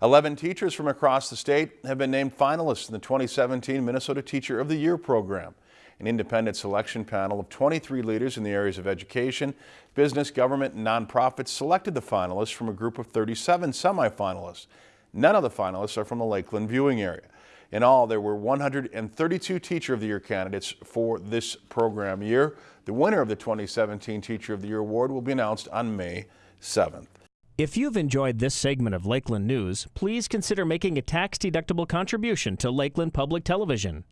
11 teachers from across the state have been named finalists in the 2017 Minnesota Teacher of the Year program. An independent selection panel of 23 leaders in the areas of education, business, government, and nonprofits selected the finalists from a group of 37 semifinalists. None of the finalists are from the Lakeland viewing area. In all, there were 132 Teacher of the Year candidates for this program year. The winner of the 2017 Teacher of the Year award will be announced on May 7th. If you've enjoyed this segment of Lakeland News, please consider making a tax-deductible contribution to Lakeland Public Television.